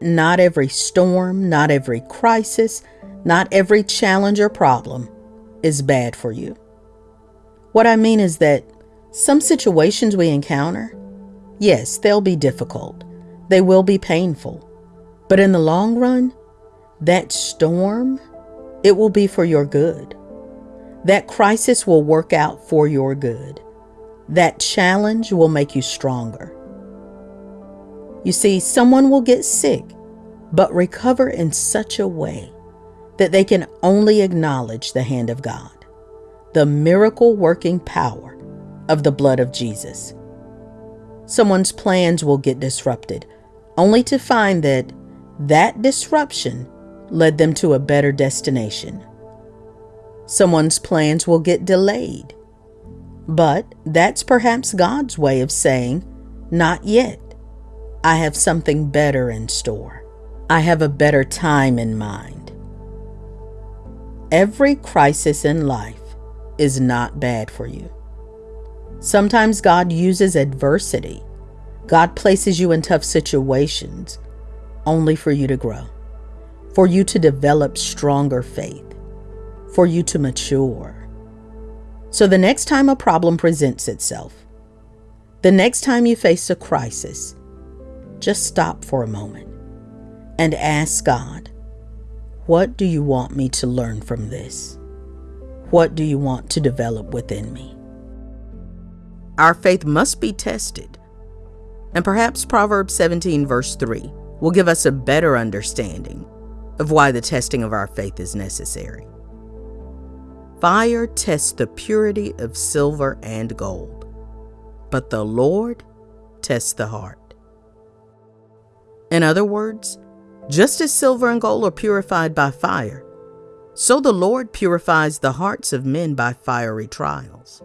Not every storm, not every crisis, not every challenge or problem is bad for you. What I mean is that some situations we encounter, yes, they'll be difficult, they will be painful, but in the long run, that storm, it will be for your good. That crisis will work out for your good. That challenge will make you stronger. You see, someone will get sick, but recover in such a way that they can only acknowledge the hand of God, the miracle working power of the blood of Jesus. Someone's plans will get disrupted, only to find that that disruption led them to a better destination. Someone's plans will get delayed, but that's perhaps God's way of saying, Not yet. I have something better in store. I have a better time in mind. Every crisis in life is not bad for you. Sometimes God uses adversity. God places you in tough situations only for you to grow, for you to develop stronger faith, for you to mature. So the next time a problem presents itself, the next time you face a crisis, just stop for a moment and ask God, What do you want me to learn from this? What do you want to develop within me? Our faith must be tested. And perhaps Proverbs 17, verse 3, will give us a better understanding of why the testing of our faith is necessary. Fire tests the purity of silver and gold, but the Lord tests the heart. In other words, just as silver and gold are purified by fire, so the Lord purifies the hearts of men by fiery trials.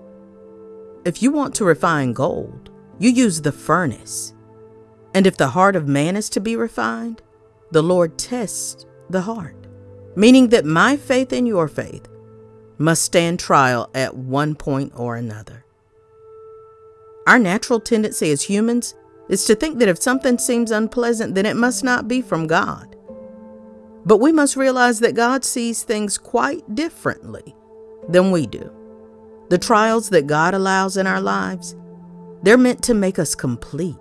If you want to refine gold, you use the furnace. And if the heart of man is to be refined, the Lord tests the heart, meaning that my faith and your faith must stand trial at one point or another. Our natural tendency as humans is to think that if something seems unpleasant, then it must not be from God. But we must realize that God sees things quite differently than we do. The trials that God allows in our lives, they're meant to make us complete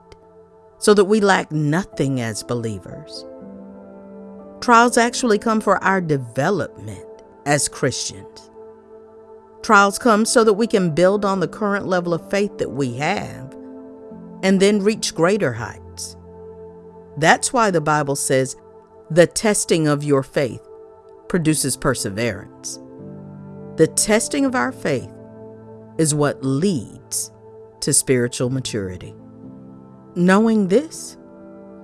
so that we lack nothing as believers. Trials actually come for our development as Christians. Trials come so that we can build on the current level of faith that we have and then reach greater heights. That's why the Bible says the testing of your faith produces perseverance. The testing of our faith is what leads to spiritual maturity. Knowing this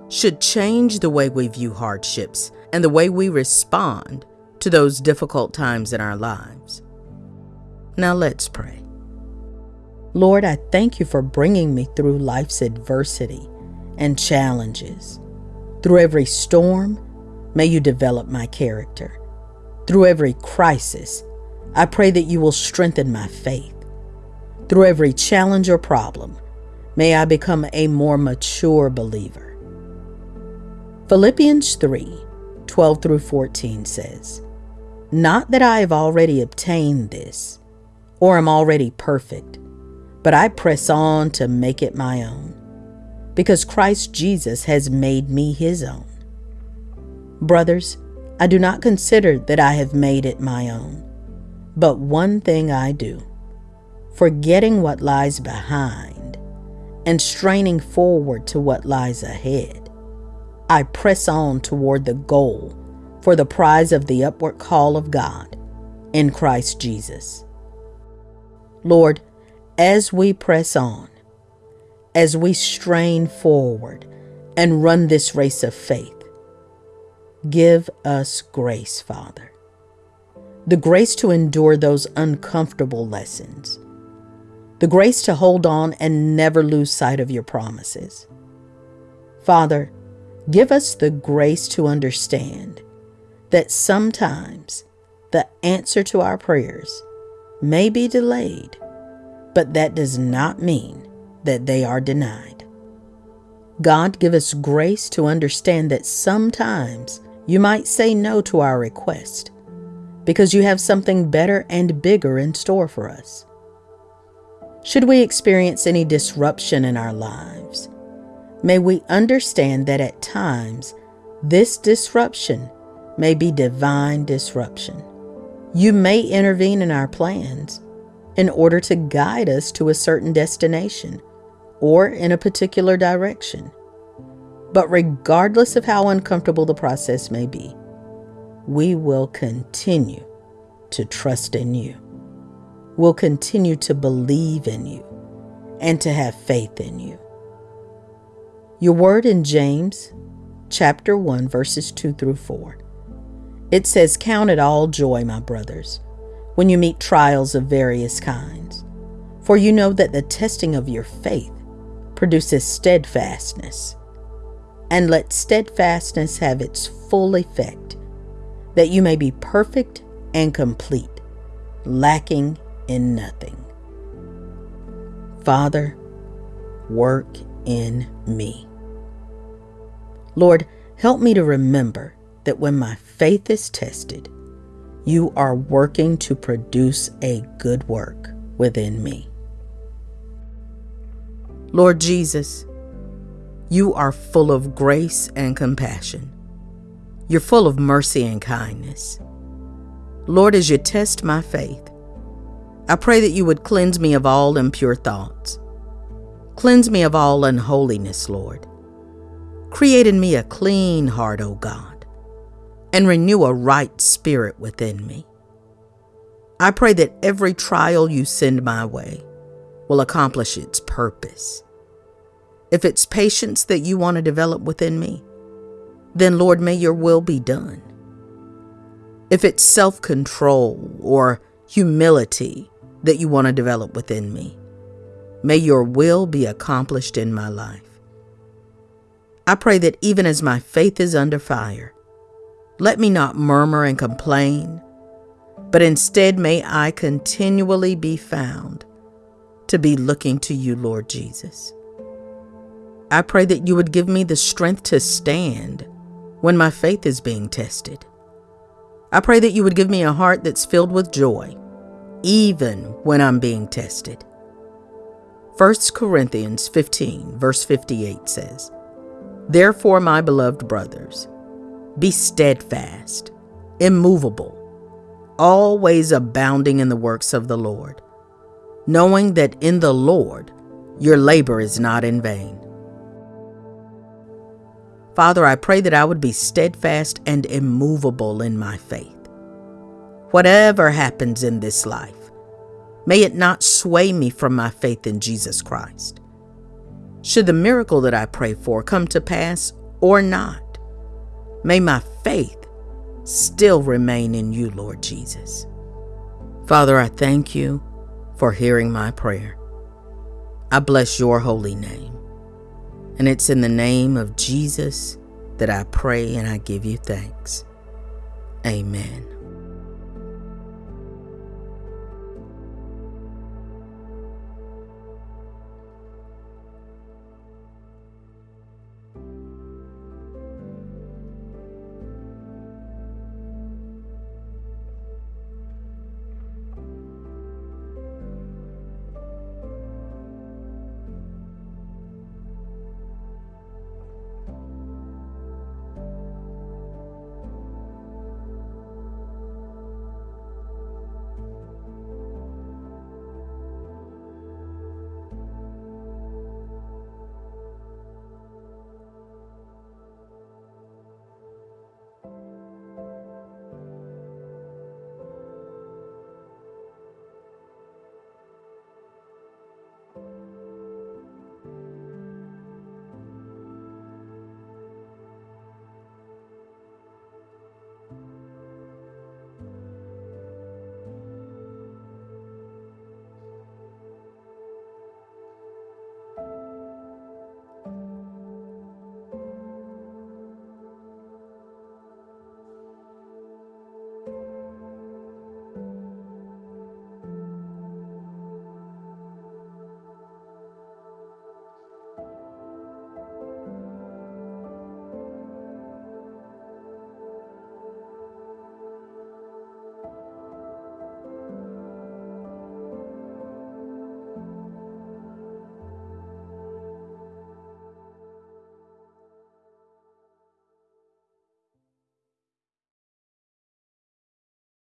should change the way we view hardships and the way we respond to those difficult times in our lives. Now let's pray. Lord, I thank you for bringing me through life's adversity and challenges. Through every storm, may you develop my character. Through every crisis, I pray that you will strengthen my faith. Through every challenge or problem, may I become a more mature believer. Philippians 3 12 through 14 says, Not that I have already obtained this or am already perfect, but I press on to make it my own, because Christ Jesus has made me his own. Brothers, I do not consider that I have made it my own, but one thing I do, forgetting what lies behind and straining forward to what lies ahead. I press on toward the goal for the prize of the upward call of God in Christ Jesus. Lord, as we press on, as we strain forward and run this race of faith, give us grace, Father. The grace to endure those uncomfortable lessons. The grace to hold on and never lose sight of your promises. Father, give us the grace to understand that sometimes the answer to our prayers may be delayed, but that does not mean that they are denied. God give us grace to understand that sometimes you might say no to our request because you have something better and bigger in store for us. Should we experience any disruption in our lives, may we understand that at times this disruption may be divine disruption. You may intervene in our plans in order to guide us to a certain destination or in a particular direction. But regardless of how uncomfortable the process may be, we will continue to trust in you. We'll continue to believe in you and to have faith in you. Your word in James chapter 1 verses 2 through 4. It says, Count it all joy, my brothers, when you meet trials of various kinds, for you know that the testing of your faith produces steadfastness. And let steadfastness have its full effect, that you may be perfect and complete, lacking in nothing. Father, work in me. Lord, help me to remember that when my faith is tested, you are working to produce a good work within me. Lord Jesus, you are full of grace and compassion. You're full of mercy and kindness. Lord, as you test my faith, I pray that you would cleanse me of all impure thoughts. Cleanse me of all unholiness, Lord. Create in me a clean heart, O God, and renew a right spirit within me. I pray that every trial you send my way will accomplish its purpose. If it's patience that you want to develop within me, then Lord, may your will be done. If it's self control or humility that you want to develop within me, may your will be accomplished in my life. I pray that even as my faith is under fire, let me not murmur and complain, but instead may I continually be found to be looking to you, Lord Jesus. I pray that you would give me the strength to stand when my faith is being tested. I pray that you would give me a heart that's filled with joy, even when I'm being tested. 1 Corinthians 15, verse 58 says, Therefore, my beloved brothers, be steadfast, immovable, always abounding in the works of the Lord, knowing that in the Lord your labor is not in vain. Father, I pray that I would be steadfast and immovable in my faith. Whatever happens in this life, may it not sway me from my faith in Jesus Christ. Should the miracle that I pray for come to pass or not, may my faith still remain in you, Lord Jesus. Father, I thank you for hearing my prayer. I bless your holy name. And it's in the name of Jesus that I pray and I give you thanks. Amen.